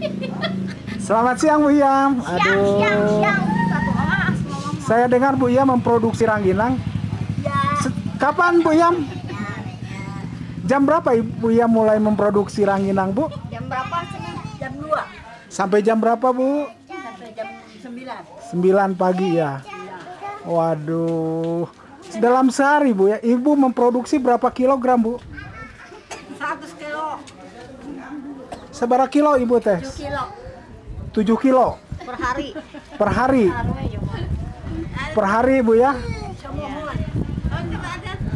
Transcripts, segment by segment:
Selamat siang Bu Yam. Siang, Aduh. siang, siang. Satu. Saya dengar Bu Yam memproduksi rangginang. Ya, Kapan Bu Yam? Jam berapa Ibu Yam mulai memproduksi rangginang Bu? jam berapa? Jam 2 Sampai jam berapa Bu? sampai jam 9. 9 pagi ya. Waduh. Dalam sehari Bu ya, Ibu memproduksi berapa kilogram Bu? 100 kilo, Seberapa kilo Ibu teh? 7 kilo 7 kilo per hari. per hari. Per hari Bu ya.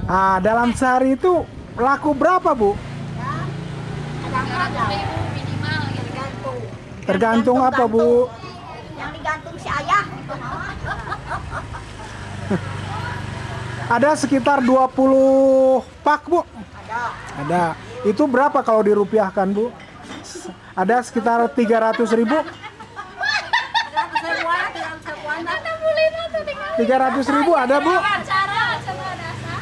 Ah, dalam sehari itu laku berapa Bu? Tergantung apa Bu? Yang digantung si ayah. Ada sekitar 20 pak Bu. Ada. Ada. Itu berapa kalau dirupiahkan Bu? Ada sekitar 300 ribu. Ada sebuah, ada sebuah. Ada boleh nanti 300 ribu ada Bu. Cara, coba dasar.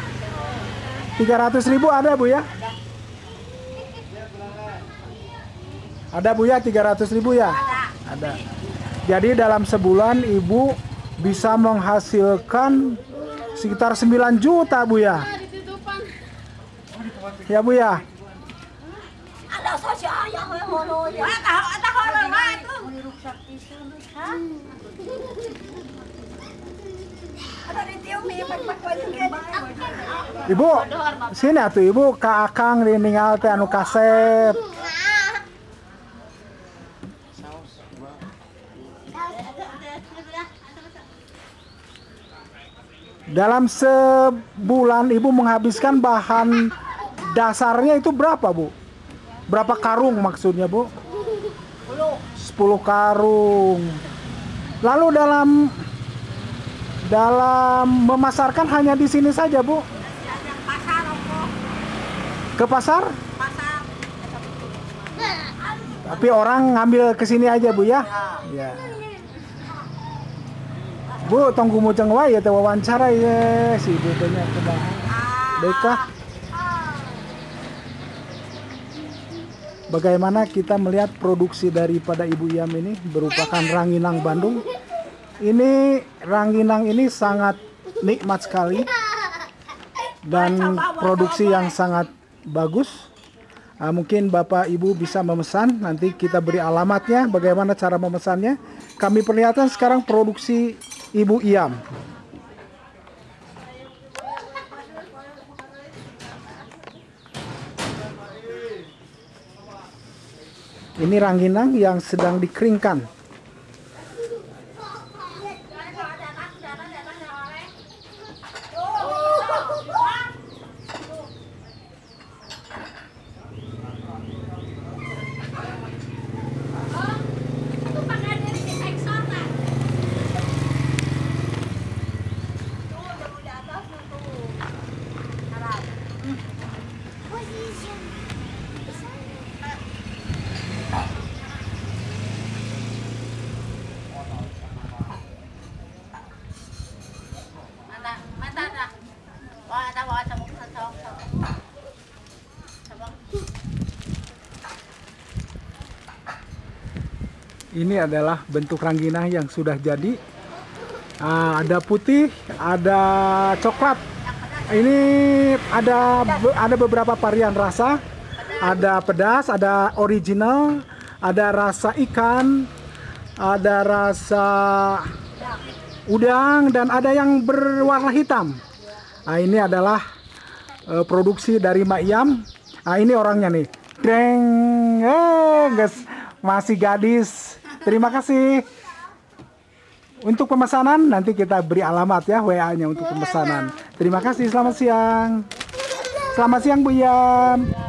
300 ribu ada Bu ya? Ada Bu ya 300 ribu ya? Ada. Jadi dalam sebulan Ibu bisa menghasilkan sekitar 9 juta Bu ya? Ya Bu ya? Ada saja ayah yang ngono ya. Wah, tahu, tahu orang wah itu. Hah? Ada di tiung nih, pak-pak Ibu, sini atuh Ibu ke Akang di ninggal teh anu kasep. Dalam sebulan Ibu menghabiskan bahan dasarnya itu berapa, Bu? Berapa karung maksudnya, Bu? 10 karung. Lalu dalam dalam memasarkan hanya di sini saja, Bu? Ke pasar? Tapi orang ngambil ke sini aja, Bu ya? Ya. Bu, tunggu muceng wae ya wawancara ya si nya teh Bang. Baiklah. Bagaimana kita melihat produksi daripada Ibu Iam ini berupakan ranginang Bandung. Ini ranginang ini sangat nikmat sekali dan produksi yang sangat bagus. Ah, mungkin Bapak Ibu bisa memesan, nanti kita beri alamatnya, bagaimana cara memesannya. Kami perlihatkan sekarang produksi Ibu Iam. Ini rangginang yang sedang dikeringkan. Ini adalah bentuk rangginang yang sudah jadi. Ah, ada putih, ada coklat. Ini ada ada beberapa varian rasa. Ada pedas, ada original, ada rasa ikan, ada rasa udang dan ada yang berwarna hitam. Nah, ini adalah eh, produksi dari Mak Yam. Nah, ini orangnya nih. Deng, eh, guys, masih gadis. Terima kasih. Untuk pemesanan nanti kita beri alamat ya WA-nya untuk pemesanan. Terima kasih. Selamat siang. Selamat siang Bu Yam.